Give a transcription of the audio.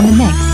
on the mix.